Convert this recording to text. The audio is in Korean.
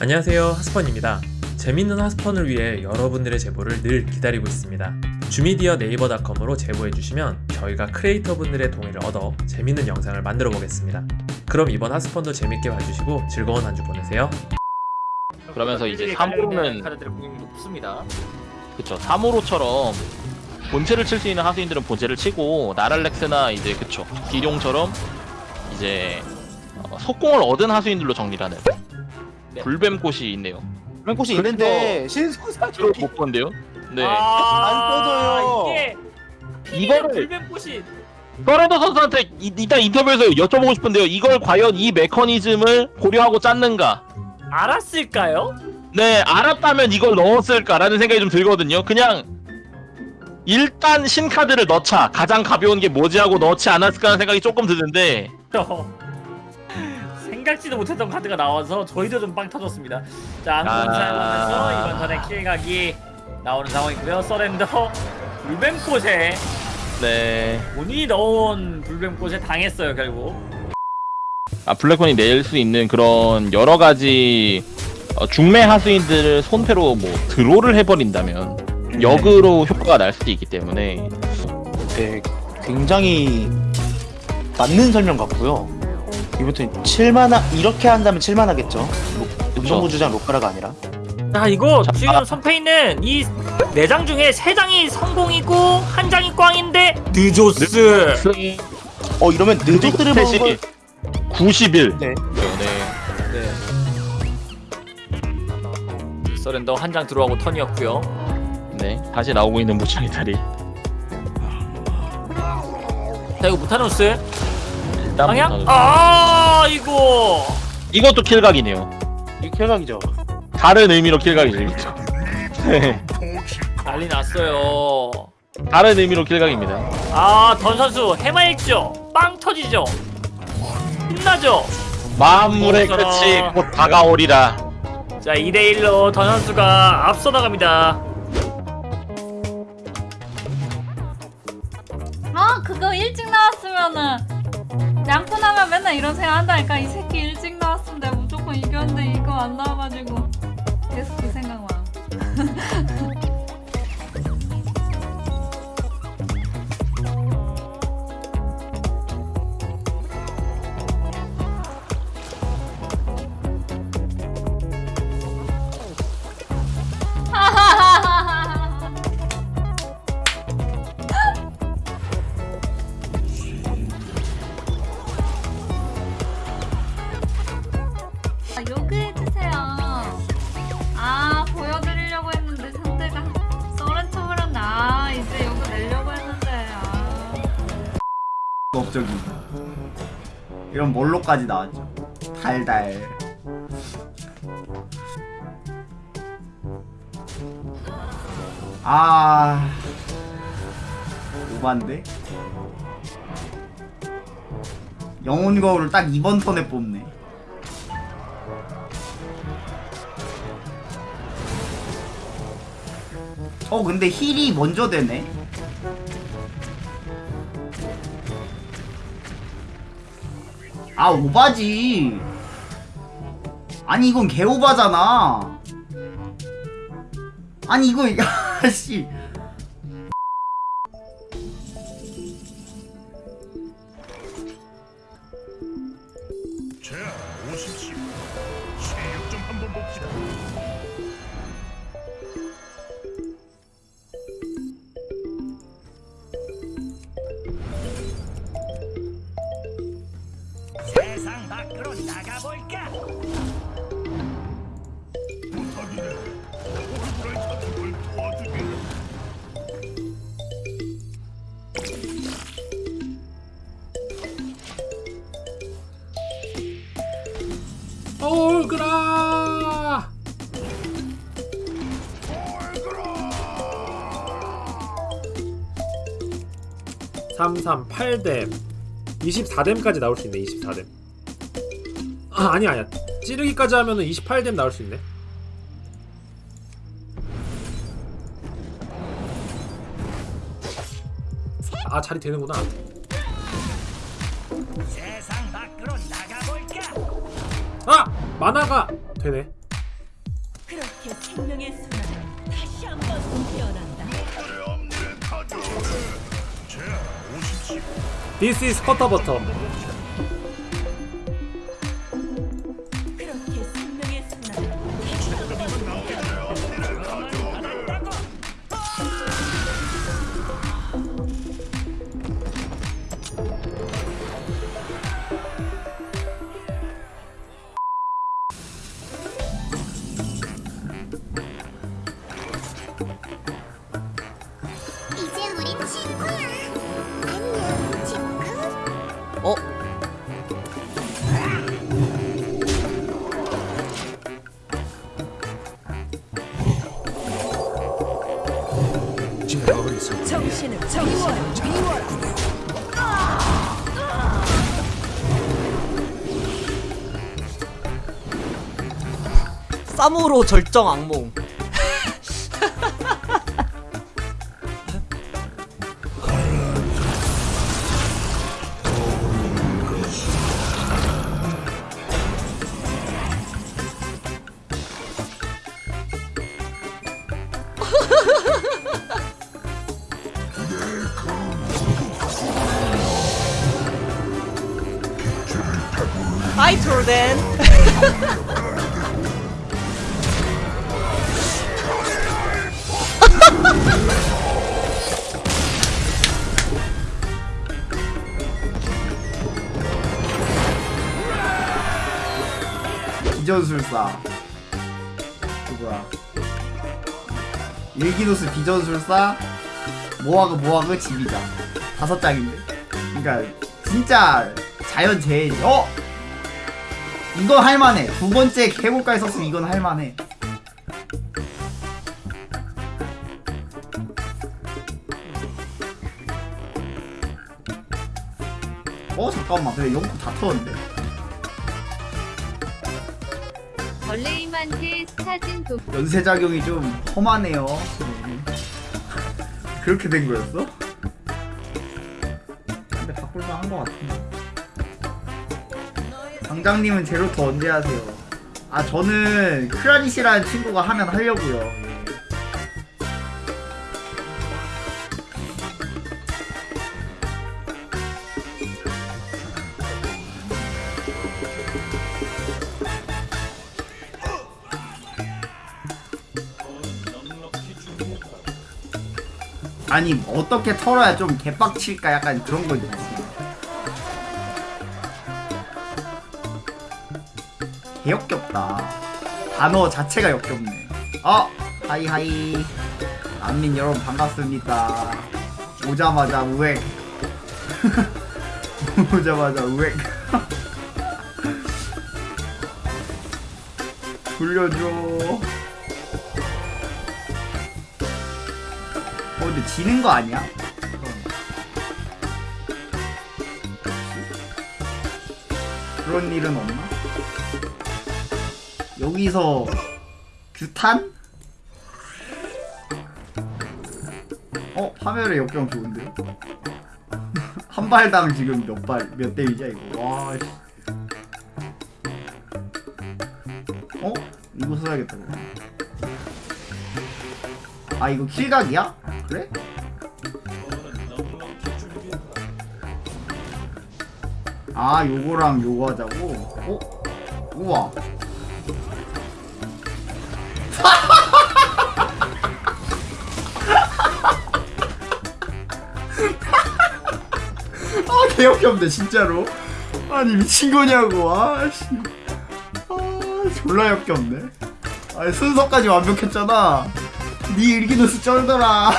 안녕하세요. 하스펀입니다. 재밌는 하스펀을 위해 여러분들의 제보를 늘 기다리고 있습니다. 주미디어 네이버닷컴으로 제보해주시면 저희가 크리에이터 분들의 동의를 얻어 재밌는 영상을 만들어 보겠습니다. 그럼 이번 하스펀도 재밌게 봐주시고 즐거운 한 주 보내세요. 그러면서 이제 네, 관련된 3호는 카드들의 공격이 높습니다. 그쵸. 3호로처럼 본체를 칠 수 있는 하수인들은 본체를 치고 나랄렉스나 이제 그쵸. 기룡처럼 이제 어, 속공을 얻은 하수인들로 정리하는 네. 불뱀꽃이 있네요 맹꽃이 있는데 신소사 주로 못 본데요? 네 아, 안 떠져요. 이게 이거를- 불뱀꽃이 서렌더 선수한테 이, 이따 인터뷰에서 여쭤보고 싶은데요 이걸 과연 이 메커니즘을 고려하고 짰는가 알았을까요? 네 알았다면 이걸 넣었을까라는 생각이 좀 들거든요 그냥 일단 신카드를 넣자 가장 가벼운 게 뭐지 하고 넣지 않았을까 하는 생각이 조금 드는데 생각지도 못했던 카드가 나와서 저희도 좀 빵 터졌습니다. 자, 안군 아. 사용하면서 이번 턴에 킬각이 나오는 상황이고요. 서렌더 불뱀꽃에 네 본인이 넣은 불뱀꽃에 당했어요 결국. 아, 블랙콘이 낼 수 있는 그런 여러 가지 어, 중매 하수인들을 손패로 뭐 드로를 해버린다면 역으로 효과가 날 수도 있기 때문에 네, 굉장히 맞는 설명 같고요. 이부터 7만화 이렇게 한다면 7만하겠죠. 운동부 주장 로카라가 아니라. 자 이거 자, 지금 아. 선패 있는 이 네 장 중에 세 장이 성공이고 한 장이 꽝인데 느조스. 어 이러면 느조들을 먹은 걸 90일 네. 네. 네. 서렌더 한 장 들어가고 턴이었고요. 네 다시 나오고 있는 무창의 다리 자 이거 무타누스 일단 방향? 아 이거 이것도 킬각이네요 이 킬각이죠. 다른 의미로 킬각이죠 이것도 네. 난리 났어요. 다른 의미로 킬각입니다 아던 선수 해맑죠? 빵 터지죠? 힘나죠? 만물의 어쩌라. 끝이 곧 다가오리라 자 2대1로 던 선수가 앞서 나갑니다. 아 그거 일찍 나왔으면은 양푼하면 맨날 이런 생각 한다니까. 이 새끼 일찍 나왔으면 내가 무조건 이겼는데 이거 안 나와가지고 계속 그 생각만 요그 해주세요. 아 보여드리려고 했는데 상대가 썰은 척을 했네. 아 이제 요그 내려고 했는데. 아. 업적이 이런 뭘로까지 나왔죠 달달 아 오반데 영혼 거울을 딱 이번 턴에 뽑네 어 근데 힐이 먼저 되네. 아 오바지. 아니 이건 개오바잖아. 아니 이거 아씨 얼그라! 338뎀 24뎀까지 나올 수 있네 24뎀 아 아니야 아니야. 찌르기까지 하면은 28뎀 나올 수 있네. 아 자리 되는구나. 세상 밖으로 나가볼까? 아! 만화가 되네. 그렇게 생명의 순환 다시 한번 깨어난다. This is 커터버터 어? 정신을 정신. 쌈으로 절정 악몽 트롤덴 비전술사. 누구야? 일기노스 비전술사? 모하그 모하그 지비자 다섯 장인데. 그러니까 진짜 자연재해 어? 이건 할만해 두 번째 개국가에 썼으면 이건 할만해 어 잠깐만 근데 영국 다 터졌는데 벌레임한테 사진 도 연쇄작용이 좀 험하네요. 그렇게 된 거였어? 근데 바꿀만 한것 같은데. 당장님은 제로트 언제 하세요? 아 저는 크라니시라는 친구가 하면 하려고요. 예. 아니 어떻게 털어야 좀 개빡칠까 약간 그런 거 있지. 개역겹다. 단어 자체가 역겹네. 어 hi hi. 안민 여러분 반갑습니다. 오자마자 우엑. 오자마자 우엑. 돌려줘. 어 근데 지는 거 아니야? 그런 일은 없나? 여기서 규탄? 어 파멸의 역경 좋은데? 한 발당 지금 몇 발 몇 대이자 이거 와 씨. 어? 이거 써야겠다. 아 이거 킬각이야? 그래? 아 요거랑 요거 하자고? 어? 우와 아 개역겹네 진짜로. 아니 미친 거냐고. 아씨. 아 졸라 역겹네. 아 순서까지 완벽했잖아. 네 일기노스 쩔더라